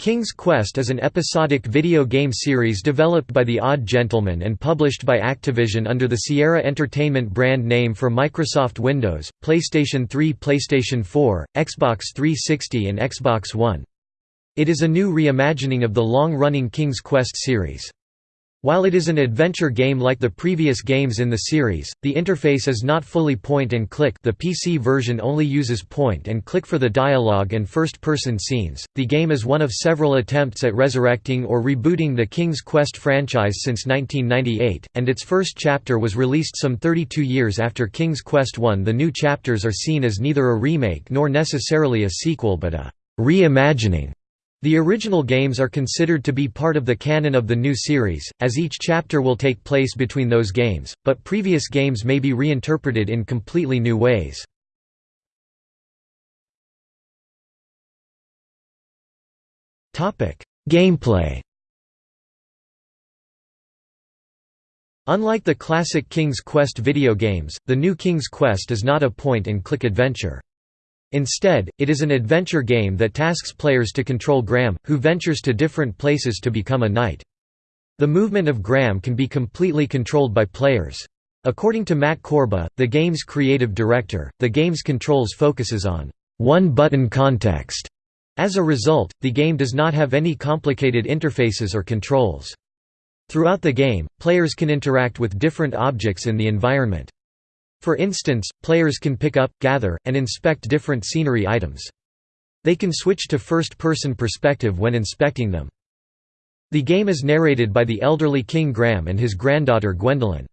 King's Quest is an episodic video game series developed by The Odd Gentleman and published by Activision under the Sierra Entertainment brand name for Microsoft Windows, PlayStation 3 PlayStation 4, Xbox 360 and Xbox One. It is a new reimagining of the long-running King's Quest series. While it is an adventure game like the previous games in the series, the interface is not fully point-and-click the PC version only uses point-and-click for the dialogue and first-person scenes. The game is one of several attempts at resurrecting or rebooting the King's Quest franchise since 1998, and its first chapter was released some 32 years after King's Quest I. The new chapters are seen as neither a remake nor necessarily a sequel but a reimagining the original games are considered to be part of the canon of the new series, as each chapter will take place between those games, but previous games may be reinterpreted in completely new ways. Gameplay Unlike the classic King's Quest video games, the new King's Quest is not a point-and-click adventure. Instead, it is an adventure game that tasks players to control Graham, who ventures to different places to become a knight. The movement of Graham can be completely controlled by players. According to Matt Korba, the game's creative director, the game's controls focuses on one-button context. As a result, the game does not have any complicated interfaces or controls. Throughout the game, players can interact with different objects in the environment. For instance, players can pick up, gather, and inspect different scenery items. They can switch to first-person perspective when inspecting them. The game is narrated by the elderly King Graham and his granddaughter Gwendolyn.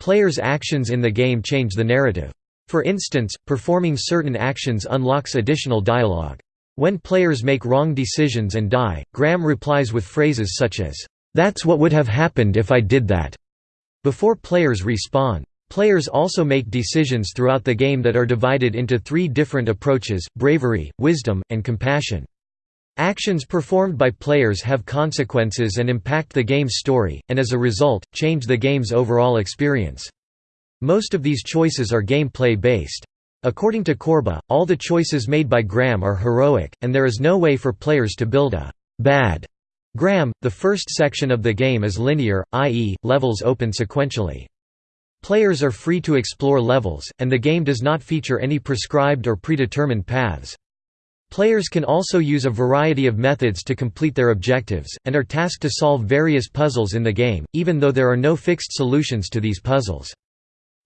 Players' actions in the game change the narrative. For instance, performing certain actions unlocks additional dialogue. When players make wrong decisions and die, Graham replies with phrases such as, "'That's what would have happened if I did that' before players respawn. Players also make decisions throughout the game that are divided into three different approaches, bravery, wisdom, and compassion. Actions performed by players have consequences and impact the game's story, and as a result, change the game's overall experience. Most of these choices are gameplay based. According to Korba, all the choices made by Graham are heroic, and there is no way for players to build a bad Graham. The first section of the game is linear, i.e., levels open sequentially. Players are free to explore levels, and the game does not feature any prescribed or predetermined paths. Players can also use a variety of methods to complete their objectives, and are tasked to solve various puzzles in the game, even though there are no fixed solutions to these puzzles.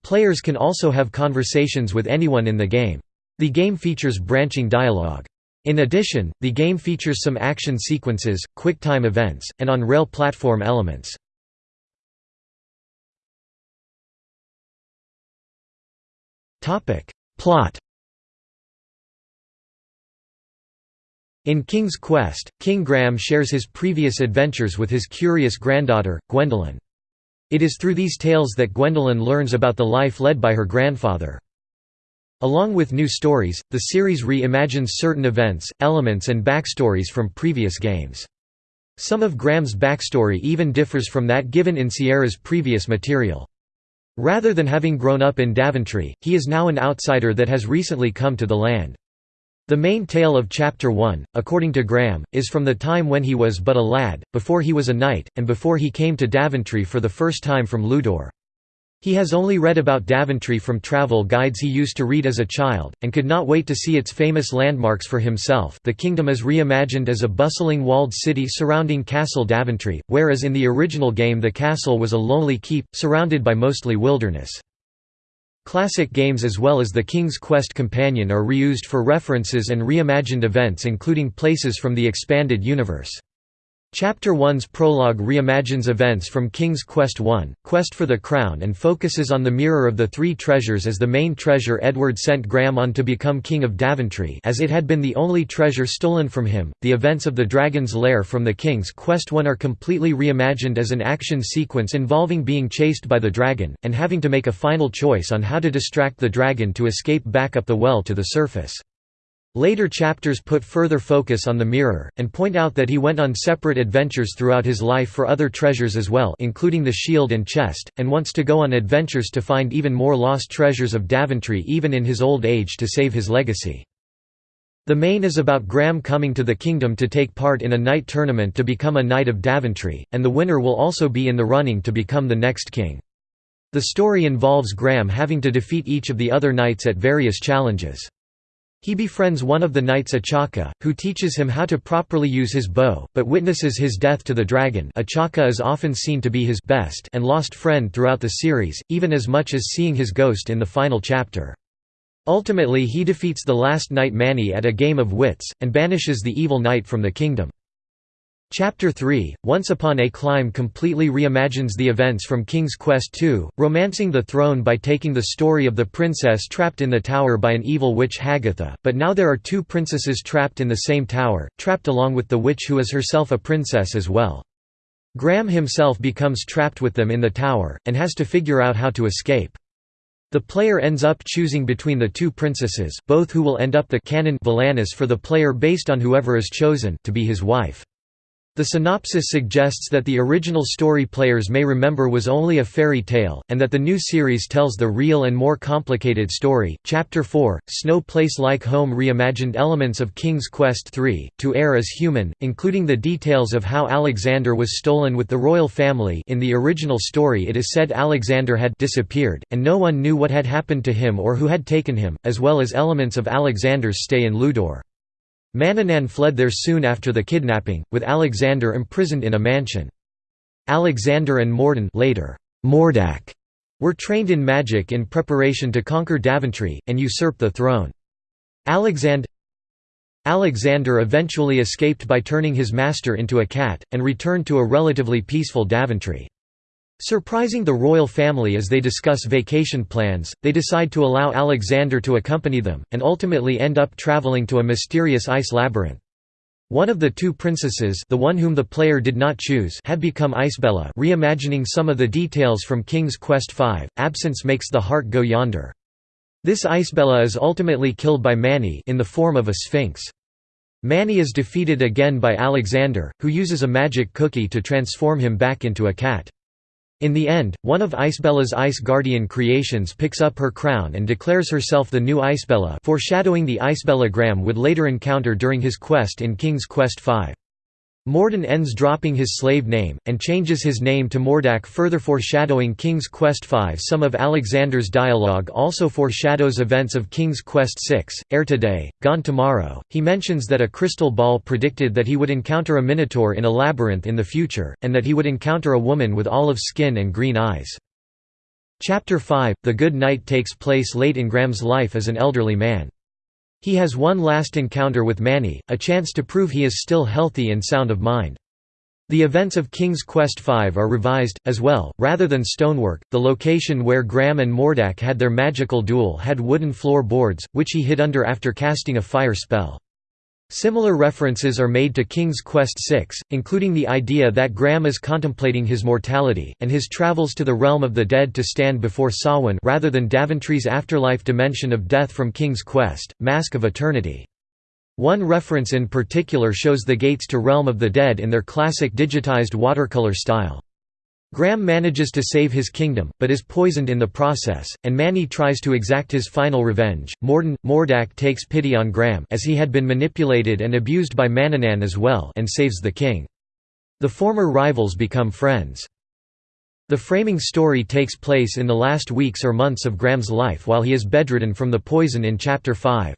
Players can also have conversations with anyone in the game. The game features branching dialogue. In addition, the game features some action sequences, quick-time events, and on-rail platform elements. Topic. Plot In King's Quest, King Graham shares his previous adventures with his curious granddaughter, Gwendolyn. It is through these tales that Gwendolyn learns about the life led by her grandfather. Along with new stories, the series re-imagines certain events, elements and backstories from previous games. Some of Graham's backstory even differs from that given in Sierra's previous material. Rather than having grown up in Daventry, he is now an outsider that has recently come to the land. The main tale of Chapter 1, according to Graham, is from the time when he was but a lad, before he was a knight, and before he came to Daventry for the first time from Llewdor. He has only read about Daventry from travel guides he used to read as a child, and could not wait to see its famous landmarks for himself. The kingdom is reimagined as a bustling walled city surrounding Castle Daventry, whereas in the original game the castle was a lonely keep, surrounded by mostly wilderness. Classic games as well as the King's Quest companion are reused for references and reimagined events including places from the expanded universe. Chapter 1's prologue reimagines events from King's Quest I, Quest for the Crown and focuses on the Mirror of the Three Treasures as the main treasure Edward sent Graham on to become King of Daventry as it had been the only treasure stolen from him. The events of the Dragon's Lair from the King's Quest I are completely reimagined as an action sequence involving being chased by the dragon, and having to make a final choice on how to distract the dragon to escape back up the well to the surface. Later chapters put further focus on the mirror, and point out that he went on separate adventures throughout his life for other treasures as well including the shield and chest, and wants to go on adventures to find even more lost treasures of Daventry even in his old age to save his legacy. The main is about Graham coming to the kingdom to take part in a knight tournament to become a Knight of Daventry, and the winner will also be in the running to become the next king. The story involves Graham having to defeat each of the other knights at various challenges. He befriends one of the knights Achaka, who teaches him how to properly use his bow, but witnesses his death to the dragon Achaka is often seen to be his best and lost friend throughout the series, even as much as seeing his ghost in the final chapter. Ultimately he defeats the last knight Manny at a game of wits, and banishes the evil knight from the kingdom. Chapter 3, Once Upon a Climb completely reimagines the events from King's Quest II, romancing the throne by taking the story of the princess trapped in the tower by an evil witch Hagatha, but now there are two princesses trapped in the same tower, trapped along with the witch who is herself a princess as well. Graham himself becomes trapped with them in the tower, and has to figure out how to escape. The player ends up choosing between the two princesses, both who will end up the canon Valanice for the player based on whoever is chosen to be his wife. The synopsis suggests that the original story players may remember was only a fairy tale, and that the new series tells the real and more complicated story. Chapter 4 Snow Place Like Home reimagined elements of King's Quest III, To Heir Is Human, including the details of how Alexander was stolen with the royal family. In the original story, it is said Alexander had disappeared, and no one knew what had happened to him or who had taken him, as well as elements of Alexander's stay in Llewdor. Manannan fled there soon after the kidnapping, with Alexander imprisoned in a mansion. Alexander and Morden later, Mordack, were trained in magic in preparation to conquer Daventry, and usurp the throne. Alexand Alexander eventually escaped by turning his master into a cat, and returned to a relatively peaceful Daventry. Surprising the royal family as they discuss vacation plans, they decide to allow Alexander to accompany them, and ultimately end up traveling to a mysterious ice labyrinth. One of the two princesses the one whom the player did not choose had become Icebella reimagining some of the details from King's Quest V, absence makes the heart go yonder. This Icebella is ultimately killed by Manny in the form of a sphinx. Manny is defeated again by Alexander, who uses a magic cookie to transform him back into a cat. In the end, one of Icebella's Ice Guardian creations picks up her crown and declares herself the new Icebella foreshadowing the Icebella Graham would later encounter during his quest in King's Quest V. Morden ends dropping his slave name, and changes his name to Mordack further foreshadowing King's Quest V. Some of Alexander's dialogue also foreshadows events of King's Quest VI, Heir Today, Gone Tomorrow. He mentions that a crystal ball predicted that he would encounter a minotaur in a labyrinth in the future, and that he would encounter a woman with olive skin and green eyes. Chapter 5 The Good Knight takes place late in Graham's life as an elderly man. He has one last encounter with Manny, a chance to prove he is still healthy and sound of mind. The events of King's Quest V are revised, as well, rather than stonework. The location where Graham and Mordack had their magical duel had wooden floor boards, which he hid under after casting a fire spell. Similar references are made to King's Quest VI, including the idea that Graham is contemplating his mortality, and his travels to the realm of the dead to stand before Samhain rather than Daventry's afterlife dimension of death from King's Quest, Mask of Eternity. One reference in particular shows the gates to Realm of the Dead in their classic digitized watercolor style. Graham manages to save his kingdom, but is poisoned in the process, and Manny tries to exact his final revenge. Morden, Mordack takes pity on Graham as he had been manipulated and abused by Manannan as well and saves the king. The former rivals become friends. The framing story takes place in the last weeks or months of Graham's life while he is bedridden from the poison in Chapter 5.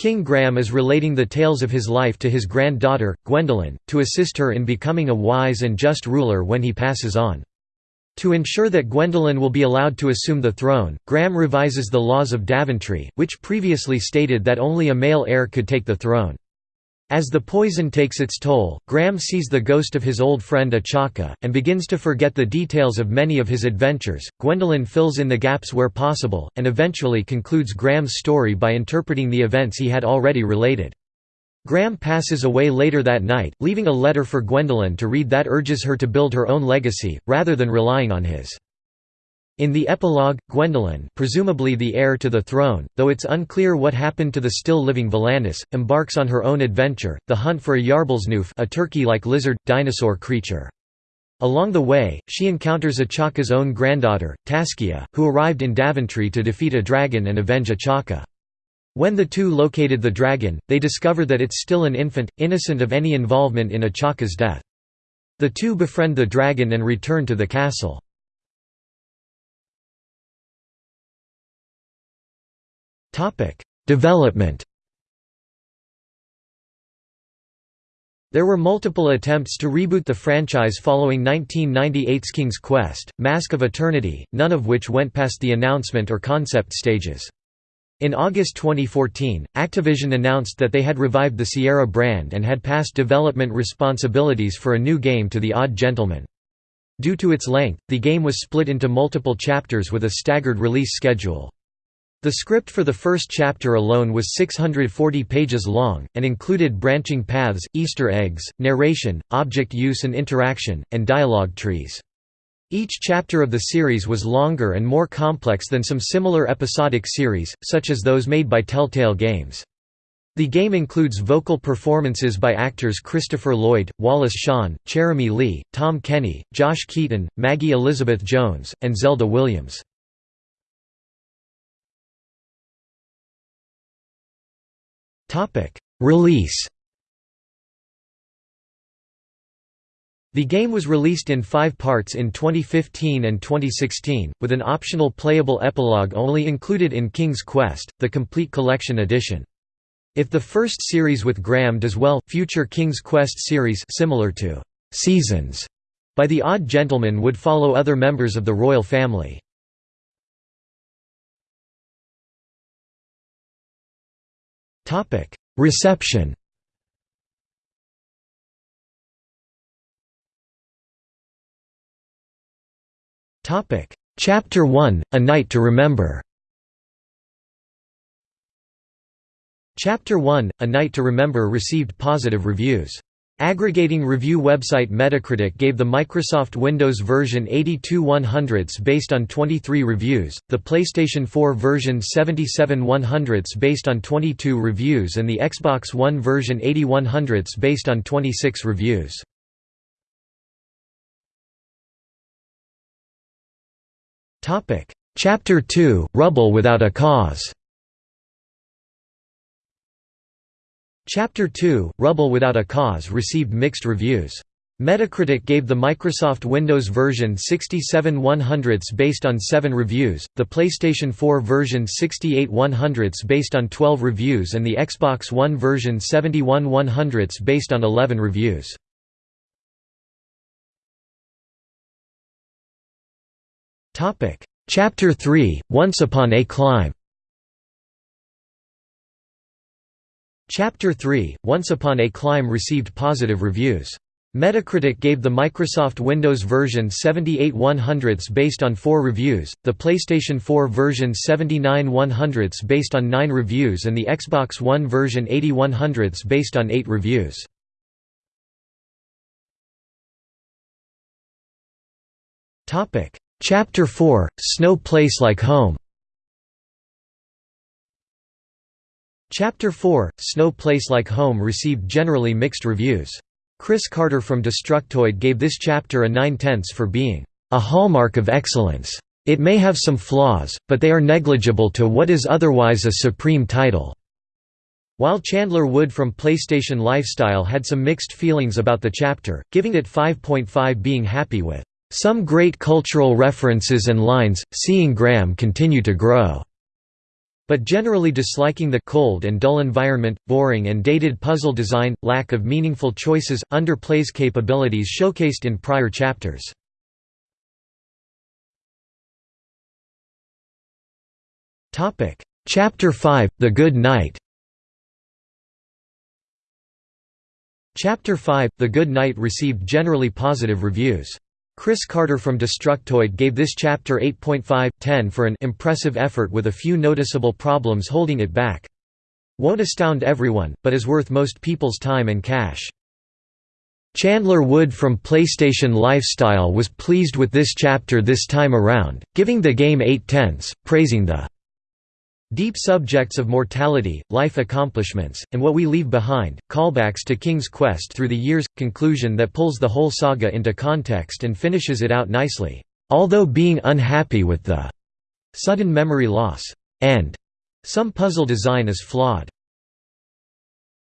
King Graham is relating the tales of his life to his granddaughter, Gwendolyn, to assist her in becoming a wise and just ruler when he passes on. To ensure that Gwendolyn will be allowed to assume the throne, Graham revises the laws of Daventry, which previously stated that only a male heir could take the throne. As the poison takes its toll, Graham sees the ghost of his old friend Achaka, and begins to forget the details of many of his adventures. Gwendolyn fills in the gaps where possible, and eventually concludes Graham's story by interpreting the events he had already related. Graham passes away later that night, leaving a letter for Gwendolyn to read that urges her to build her own legacy, rather than relying on his. In the epilogue, Gwendolyn presumably the heir to the throne, though it's unclear what happened to the still-living Valanice, embarks on her own adventure, the hunt for a Yarblesnoof a turkey-like lizard, dinosaur creature. Along the way, she encounters Achaka's own granddaughter, Taskia, who arrived in Daventry to defeat a dragon and avenge Achaka. When the two located the dragon, they discover that it's still an infant, innocent of any involvement in Achaka's death. The two befriend the dragon and return to the castle. Development There were multiple attempts to reboot the franchise following 1998's King's Quest, Mask of Eternity, none of which went past the announcement or concept stages. In August 2014, Activision announced that they had revived the Sierra brand and had passed development responsibilities for a new game to The Odd Gentleman. Due to its length, the game was split into multiple chapters with a staggered release schedule. The script for the first chapter alone was 640 pages long, and included branching paths, Easter eggs, narration, object use and interaction, and dialogue trees. Each chapter of the series was longer and more complex than some similar episodic series, such as those made by Telltale Games. The game includes vocal performances by actors Christopher Lloyd, Wallace Shawn, Jeremy Lee, Tom Kenny, Josh Keaton, Maggie Elizabeth Jones, and Zelda Williams. Topic: Release. The game was released in five parts in 2015 and 2016, with an optional playable epilogue only included in King's Quest, the Complete Collection Edition. If the first series with Graham does well, future King's Quest series similar to «Seasons» by The Odd Gentleman would follow other members of the royal family. Reception. Topic: Chapter 1, A Night to Remember. Chapter 1, A Night to Remember received positive reviews. Aggregating review website Metacritic gave the Microsoft Windows version 82 100s based on 23 reviews, the PlayStation 4 version 77 100s based on 22 reviews and the Xbox One version 81 based on 26 reviews. Chapter 2, Rubble Without a Cause Chapter 2, Rubble Without a Cause received mixed reviews. Metacritic gave the Microsoft Windows version 67 100s based on 7 reviews, the PlayStation 4 version 68 100s based on 12 reviews and the Xbox One version 71 100s based on 11 reviews. Chapter 3, Once Upon a Climb Chapter 3, Once Upon a Climb received positive reviews. Metacritic gave the Microsoft Windows version 78 100s based on 4 reviews, the PlayStation 4 version 79 100s based on 9 reviews and the Xbox One version 80 100s based on 8 reviews. Chapter 4, Snow Place Like Home Chapter 4, Snow Place Like Home received generally mixed reviews. Chris Carter from Destructoid gave this chapter a 9 tenths for being a hallmark of excellence. It may have some flaws, but they are negligible to what is otherwise a supreme title. While Chandler Wood from PlayStation Lifestyle had some mixed feelings about the chapter, giving it 5.5 being happy with some great cultural references and lines, seeing Graham continue to grow but generally disliking the cold and dull environment, boring and dated puzzle design, lack of meaningful choices, underplays capabilities showcased in prior chapters. Chapter 5, The Good Knight Chapter 5, The Good Knight received generally positive reviews. Chris Carter from Destructoid gave this chapter 8.5/10 for an impressive effort with a few noticeable problems holding it back. Won't astound everyone, but is worth most people's time and cash. Chandler Wood from PlayStation Lifestyle was pleased with this chapter this time around, giving the game 8 tenths, praising the Deep subjects of mortality, life accomplishments, and what we leave behind, callbacks to King's Quest through the years, conclusion that pulls the whole saga into context and finishes it out nicely. Although being unhappy with the sudden memory loss and Some puzzle design is flawed.